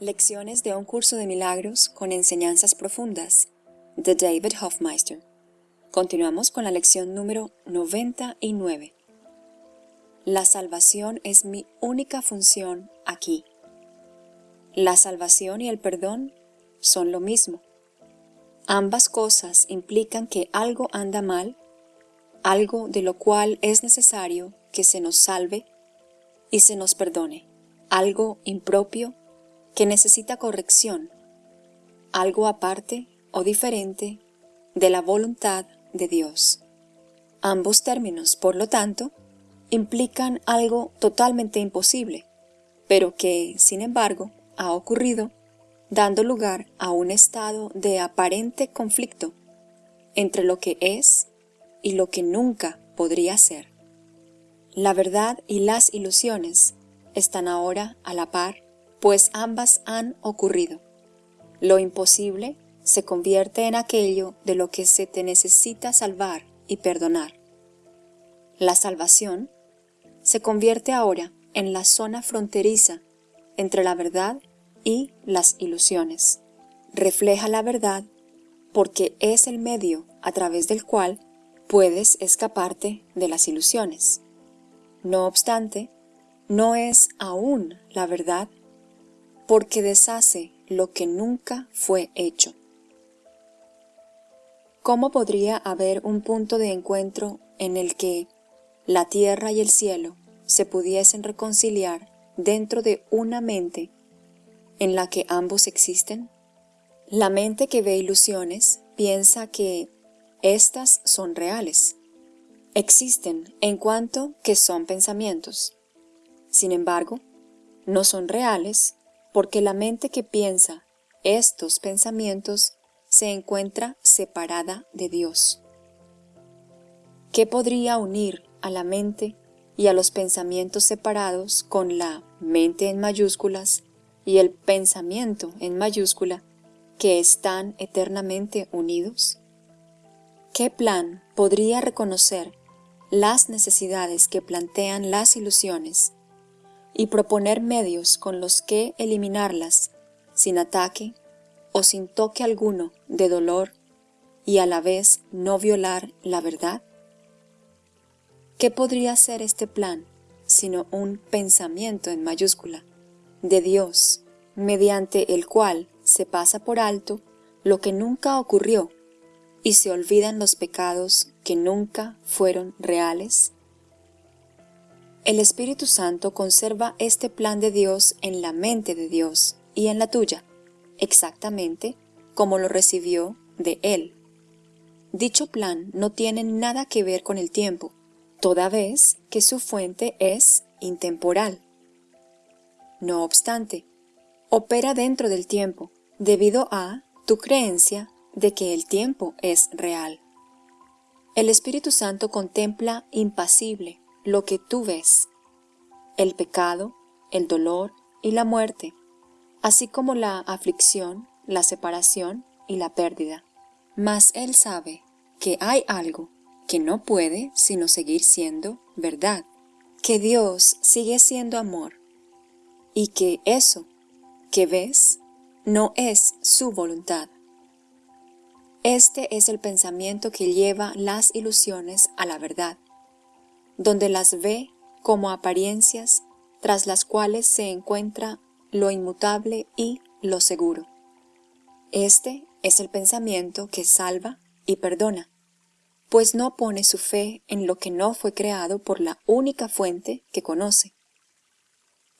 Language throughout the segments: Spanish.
Lecciones de un curso de milagros con enseñanzas profundas de David Hofmeister. Continuamos con la lección número 99. La salvación es mi única función aquí. La salvación y el perdón son lo mismo. Ambas cosas implican que algo anda mal, algo de lo cual es necesario que se nos salve y se nos perdone, algo impropio que necesita corrección, algo aparte o diferente de la voluntad de Dios. Ambos términos, por lo tanto, implican algo totalmente imposible, pero que, sin embargo, ha ocurrido, dando lugar a un estado de aparente conflicto entre lo que es y lo que nunca podría ser. La verdad y las ilusiones están ahora a la par pues ambas han ocurrido. Lo imposible se convierte en aquello de lo que se te necesita salvar y perdonar. La salvación se convierte ahora en la zona fronteriza entre la verdad y las ilusiones. Refleja la verdad porque es el medio a través del cual puedes escaparte de las ilusiones. No obstante, no es aún la verdad porque deshace lo que nunca fue hecho. ¿Cómo podría haber un punto de encuentro en el que la tierra y el cielo se pudiesen reconciliar dentro de una mente en la que ambos existen? La mente que ve ilusiones piensa que éstas son reales. Existen en cuanto que son pensamientos. Sin embargo, no son reales porque la mente que piensa estos pensamientos se encuentra separada de Dios. ¿Qué podría unir a la mente y a los pensamientos separados con la mente en mayúsculas y el pensamiento en mayúscula que están eternamente unidos? ¿Qué plan podría reconocer las necesidades que plantean las ilusiones y proponer medios con los que eliminarlas sin ataque o sin toque alguno de dolor y a la vez no violar la verdad? ¿Qué podría ser este plan sino un pensamiento en mayúscula de Dios mediante el cual se pasa por alto lo que nunca ocurrió y se olvidan los pecados que nunca fueron reales? El Espíritu Santo conserva este plan de Dios en la mente de Dios y en la tuya, exactamente como lo recibió de Él. Dicho plan no tiene nada que ver con el tiempo, toda vez que su fuente es intemporal. No obstante, opera dentro del tiempo, debido a tu creencia de que el tiempo es real. El Espíritu Santo contempla impasible lo que tú ves, el pecado, el dolor y la muerte, así como la aflicción, la separación y la pérdida. Mas Él sabe que hay algo que no puede sino seguir siendo verdad, que Dios sigue siendo amor, y que eso que ves no es su voluntad. Este es el pensamiento que lleva las ilusiones a la verdad donde las ve como apariencias tras las cuales se encuentra lo inmutable y lo seguro. Este es el pensamiento que salva y perdona, pues no pone su fe en lo que no fue creado por la única fuente que conoce.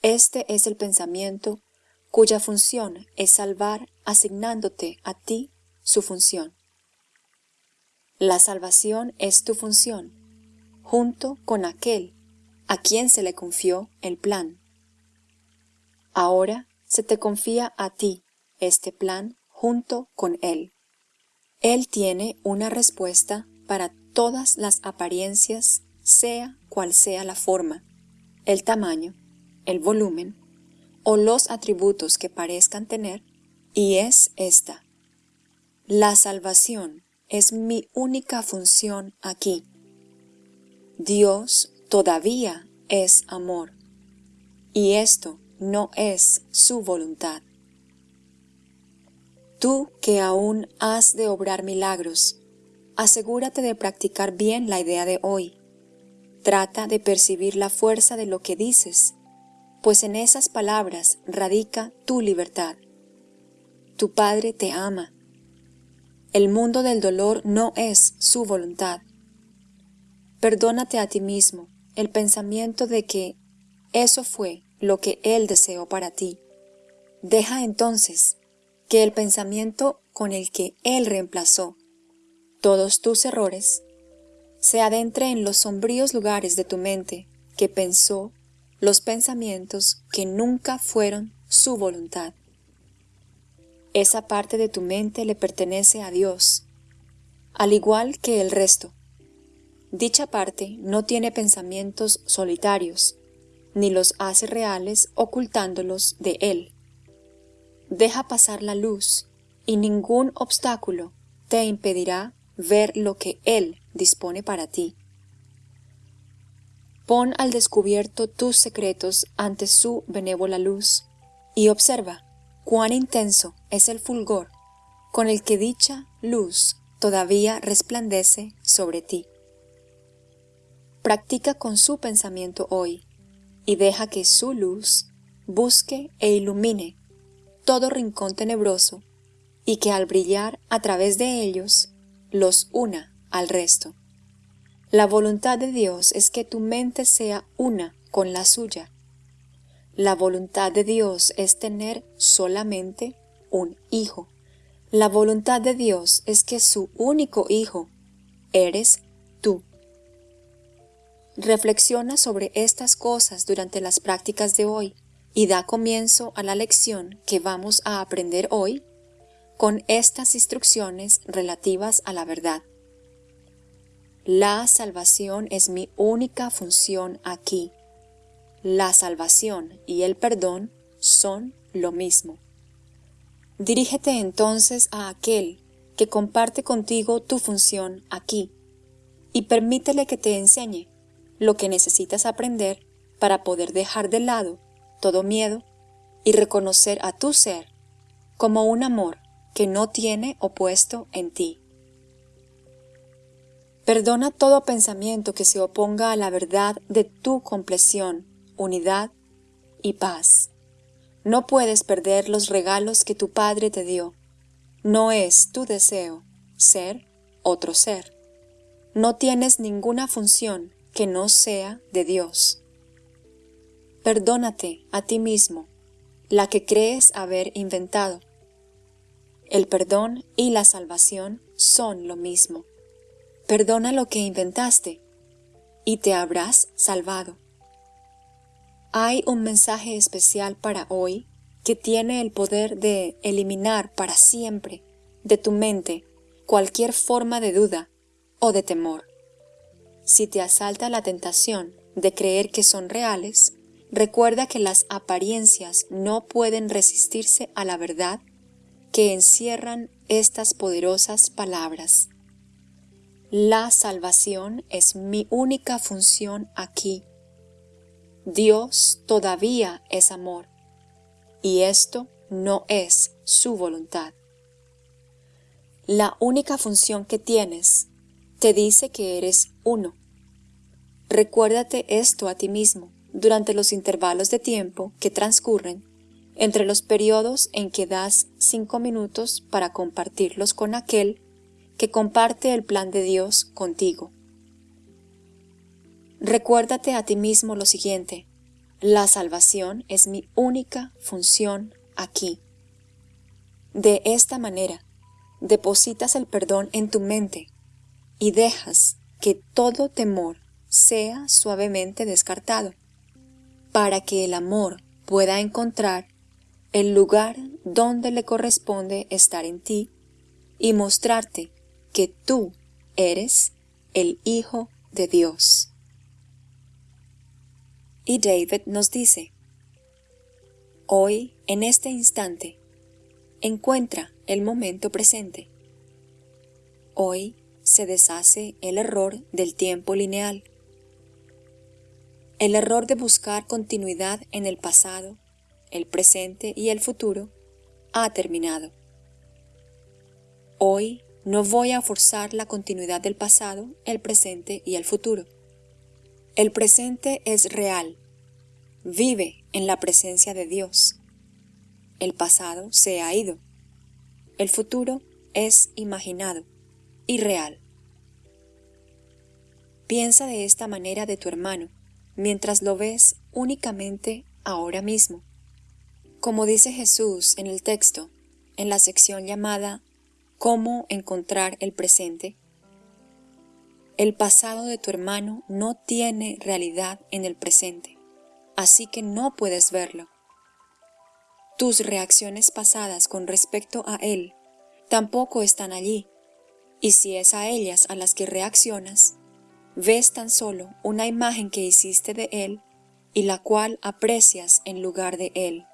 Este es el pensamiento cuya función es salvar asignándote a ti su función. La salvación es tu función, junto con aquel a quien se le confió el plan. Ahora se te confía a ti este plan junto con él. Él tiene una respuesta para todas las apariencias, sea cual sea la forma, el tamaño, el volumen o los atributos que parezcan tener, y es esta. La salvación es mi única función aquí. Dios todavía es amor, y esto no es su voluntad. Tú que aún has de obrar milagros, asegúrate de practicar bien la idea de hoy. Trata de percibir la fuerza de lo que dices, pues en esas palabras radica tu libertad. Tu Padre te ama. El mundo del dolor no es su voluntad. Perdónate a ti mismo el pensamiento de que eso fue lo que Él deseó para ti. Deja entonces que el pensamiento con el que Él reemplazó todos tus errores se adentre en los sombríos lugares de tu mente que pensó los pensamientos que nunca fueron su voluntad. Esa parte de tu mente le pertenece a Dios, al igual que el resto. Dicha parte no tiene pensamientos solitarios, ni los hace reales ocultándolos de Él. Deja pasar la luz, y ningún obstáculo te impedirá ver lo que Él dispone para ti. Pon al descubierto tus secretos ante su benévola luz y observa cuán intenso es el fulgor con el que dicha luz todavía resplandece sobre ti. Practica con su pensamiento hoy y deja que su luz busque e ilumine todo rincón tenebroso y que al brillar a través de ellos los una al resto. La voluntad de Dios es que tu mente sea una con la suya. La voluntad de Dios es tener solamente un hijo. La voluntad de Dios es que su único hijo eres. Reflexiona sobre estas cosas durante las prácticas de hoy y da comienzo a la lección que vamos a aprender hoy con estas instrucciones relativas a la verdad. La salvación es mi única función aquí. La salvación y el perdón son lo mismo. Dirígete entonces a aquel que comparte contigo tu función aquí y permítele que te enseñe lo que necesitas aprender para poder dejar de lado todo miedo y reconocer a tu ser como un amor que no tiene opuesto en ti. Perdona todo pensamiento que se oponga a la verdad de tu compleción, unidad y paz. No puedes perder los regalos que tu Padre te dio. No es tu deseo ser otro ser. No tienes ninguna función que no sea de Dios. Perdónate a ti mismo, la que crees haber inventado. El perdón y la salvación son lo mismo. Perdona lo que inventaste y te habrás salvado. Hay un mensaje especial para hoy que tiene el poder de eliminar para siempre de tu mente cualquier forma de duda o de temor. Si te asalta la tentación de creer que son reales, recuerda que las apariencias no pueden resistirse a la verdad que encierran estas poderosas palabras. La salvación es mi única función aquí. Dios todavía es amor, y esto no es su voluntad. La única función que tienes te dice que eres uno. Recuérdate esto a ti mismo durante los intervalos de tiempo que transcurren entre los periodos en que das cinco minutos para compartirlos con aquel que comparte el plan de Dios contigo. Recuérdate a ti mismo lo siguiente, la salvación es mi única función aquí. De esta manera, depositas el perdón en tu mente y dejas que todo temor sea suavemente descartado, para que el amor pueda encontrar el lugar donde le corresponde estar en ti y mostrarte que tú eres el Hijo de Dios. Y David nos dice, Hoy, en este instante, encuentra el momento presente. Hoy se deshace el error del tiempo lineal, el error de buscar continuidad en el pasado, el presente y el futuro ha terminado. Hoy no voy a forzar la continuidad del pasado, el presente y el futuro. El presente es real. Vive en la presencia de Dios. El pasado se ha ido. El futuro es imaginado y real. Piensa de esta manera de tu hermano, mientras lo ves únicamente ahora mismo. Como dice Jesús en el texto, en la sección llamada ¿Cómo encontrar el presente? El pasado de tu hermano no tiene realidad en el presente, así que no puedes verlo. Tus reacciones pasadas con respecto a él tampoco están allí, y si es a ellas a las que reaccionas, ves tan solo una imagen que hiciste de él y la cual aprecias en lugar de él.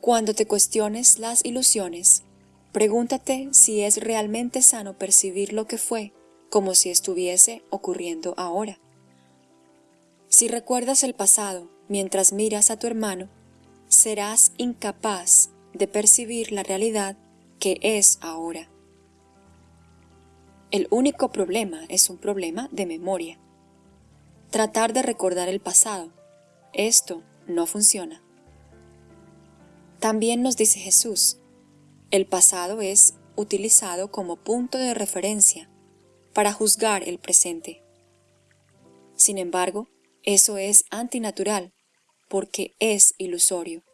Cuando te cuestiones las ilusiones, Pregúntate si es realmente sano percibir lo que fue como si estuviese ocurriendo ahora. Si recuerdas el pasado mientras miras a tu hermano, serás incapaz de percibir la realidad que es ahora. El único problema es un problema de memoria. Tratar de recordar el pasado. Esto no funciona. También nos dice Jesús, el pasado es utilizado como punto de referencia para juzgar el presente. Sin embargo, eso es antinatural porque es ilusorio.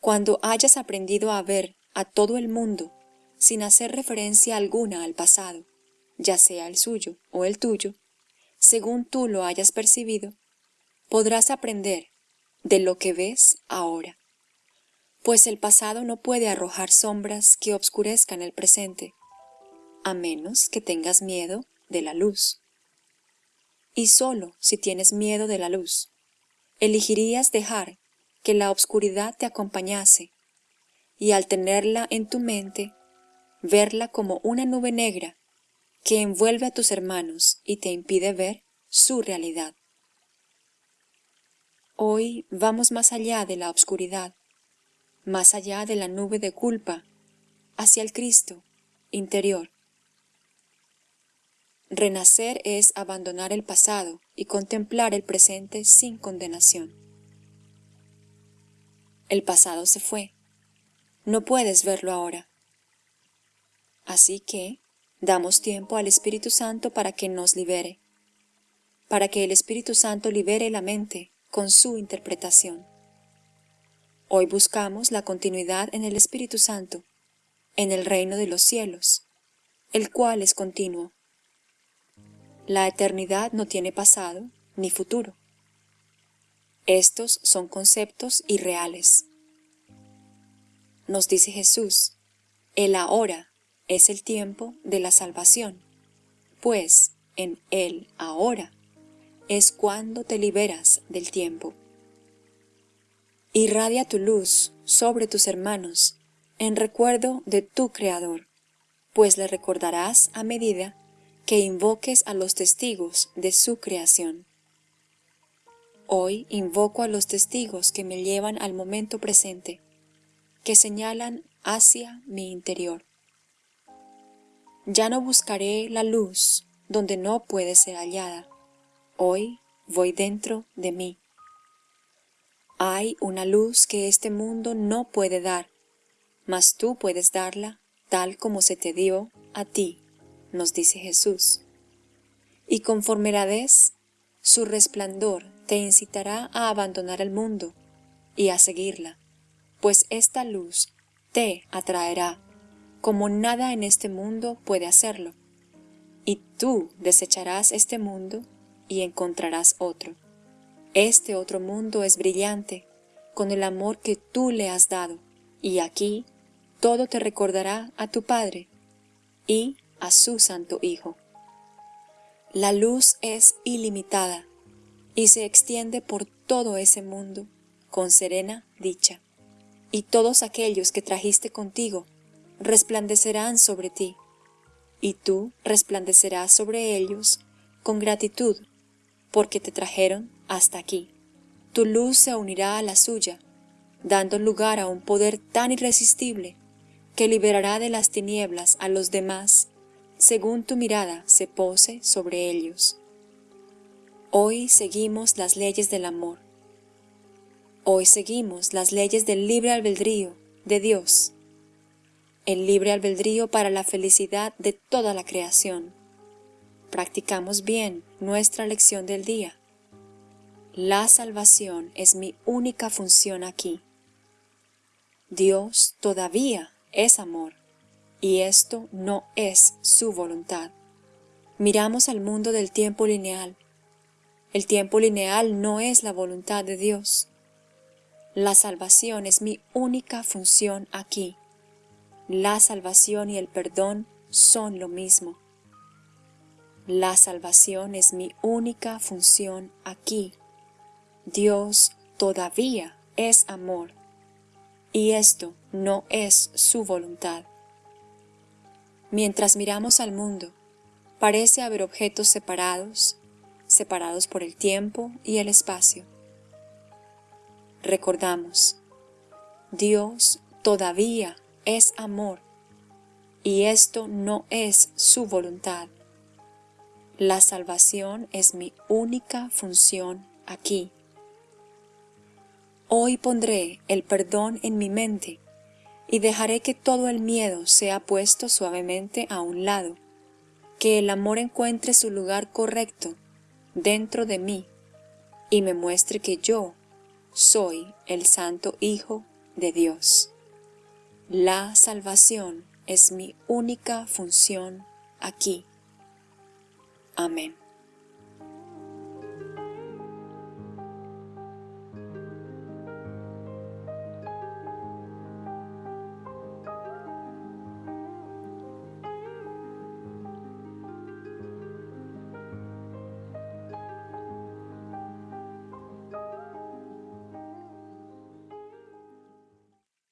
Cuando hayas aprendido a ver a todo el mundo sin hacer referencia alguna al pasado, ya sea el suyo o el tuyo, según tú lo hayas percibido, podrás aprender de lo que ves ahora pues el pasado no puede arrojar sombras que obscurezcan el presente, a menos que tengas miedo de la luz. Y solo si tienes miedo de la luz, elegirías dejar que la obscuridad te acompañase, y al tenerla en tu mente, verla como una nube negra que envuelve a tus hermanos y te impide ver su realidad. Hoy vamos más allá de la obscuridad más allá de la nube de culpa, hacia el Cristo interior. Renacer es abandonar el pasado y contemplar el presente sin condenación. El pasado se fue. No puedes verlo ahora. Así que damos tiempo al Espíritu Santo para que nos libere, para que el Espíritu Santo libere la mente con su interpretación. Hoy buscamos la continuidad en el Espíritu Santo, en el reino de los cielos, el cual es continuo. La eternidad no tiene pasado ni futuro. Estos son conceptos irreales. Nos dice Jesús, el ahora es el tiempo de la salvación, pues en el ahora es cuando te liberas del tiempo. Irradia tu luz sobre tus hermanos en recuerdo de tu Creador, pues le recordarás a medida que invoques a los testigos de su creación. Hoy invoco a los testigos que me llevan al momento presente, que señalan hacia mi interior. Ya no buscaré la luz donde no puede ser hallada. Hoy voy dentro de mí. Hay una luz que este mundo no puede dar, mas tú puedes darla tal como se te dio a ti, nos dice Jesús. Y conforme la des, su resplandor te incitará a abandonar el mundo y a seguirla, pues esta luz te atraerá como nada en este mundo puede hacerlo, y tú desecharás este mundo y encontrarás otro. Este otro mundo es brillante, con el amor que tú le has dado, y aquí todo te recordará a tu Padre y a su Santo Hijo. La luz es ilimitada y se extiende por todo ese mundo con serena dicha, y todos aquellos que trajiste contigo resplandecerán sobre ti, y tú resplandecerás sobre ellos con gratitud porque te trajeron hasta aquí. Tu luz se unirá a la suya, dando lugar a un poder tan irresistible que liberará de las tinieblas a los demás según tu mirada se pose sobre ellos. Hoy seguimos las leyes del amor. Hoy seguimos las leyes del libre albedrío de Dios. El libre albedrío para la felicidad de toda la creación. Practicamos bien nuestra lección del día. La salvación es mi única función aquí. Dios todavía es amor y esto no es su voluntad. Miramos al mundo del tiempo lineal. El tiempo lineal no es la voluntad de Dios. La salvación es mi única función aquí. La salvación y el perdón son lo mismo. La salvación es mi única función aquí. Dios todavía es amor, y esto no es su voluntad. Mientras miramos al mundo, parece haber objetos separados, separados por el tiempo y el espacio. Recordamos, Dios todavía es amor y esto no es su voluntad. La salvación es mi única función aquí. Hoy pondré el perdón en mi mente y dejaré que todo el miedo sea puesto suavemente a un lado, que el amor encuentre su lugar correcto dentro de mí y me muestre que yo soy el Santo Hijo de Dios. La salvación es mi única función aquí. Amén.